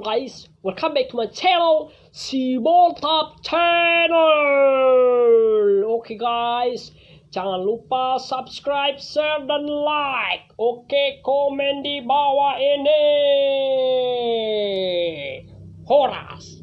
guys, welcome back to my channel, Top Channel. Okay guys, jangan lupa subscribe, share, dan like. Oke, komen di bawah ini. Horas.